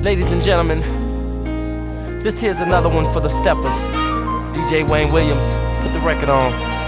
Ladies and gentlemen, this here's another one for the steppers. DJ Wayne Williams, put the record on.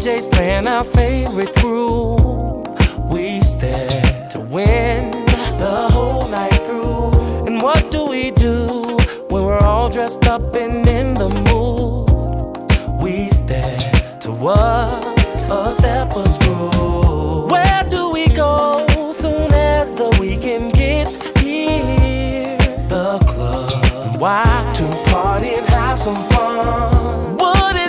DJ's playing our favorite groove. We stare to win the whole night through. And what do we do when we're all dressed up and in the mood? We stare to what a step was rule. Where do we go soon as the weekend gets here? The club. Why? To party and have some fun. What?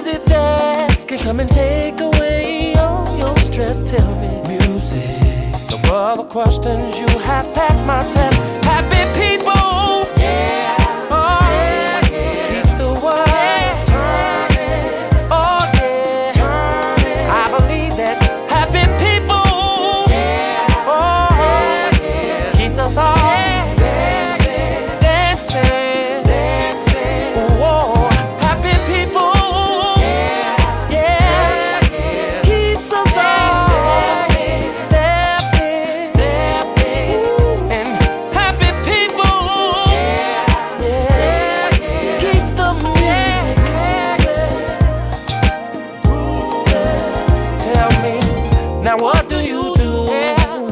Come and take away all your stress, tell me. Music. No other questions, you have passed my test. Happy people.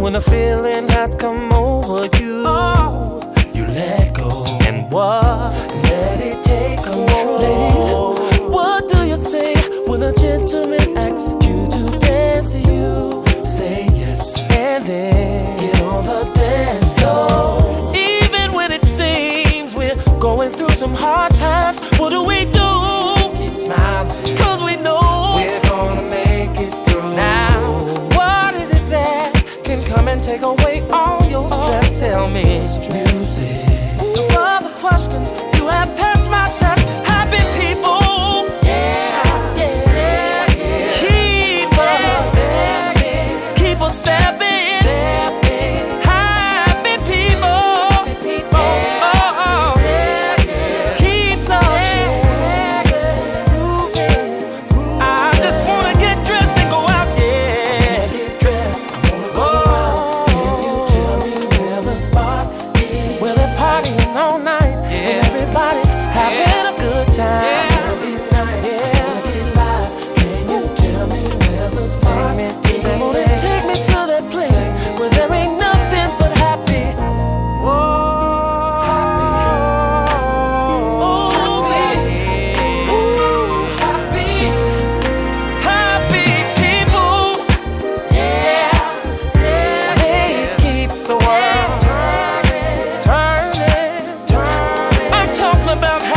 When a feeling has come over you, oh, you let go. And what? Let it take control. Ladies, what do you say when a gentleman asks you to dance? You say yes, and then get on the dance floor. Even when it seems we're going through some hard times, what do we do? Come and take away all your stress. Tell me, music. Of all the questions you have. about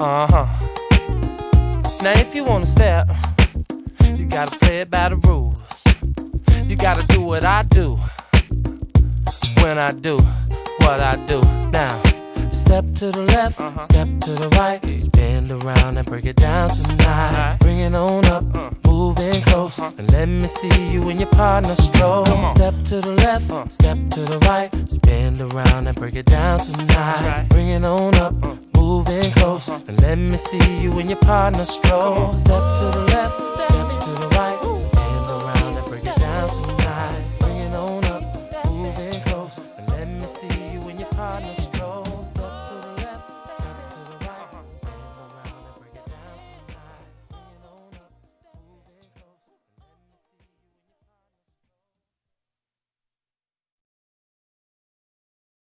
Uh huh. Now, if you wanna step, you gotta play it by the rules. You gotta do what I do when I do what I do. Now, step to the left, uh -huh. step to the right, spin around and break it down tonight. Right. Bring it on up, uh. close, uh -huh. and let me see you and your partner stroll. Step to the left, uh. step to the right, spin around and break it down tonight. Right. Bring it on up, moving close, and let me see you in your partner flow. Step to the left, step to the right.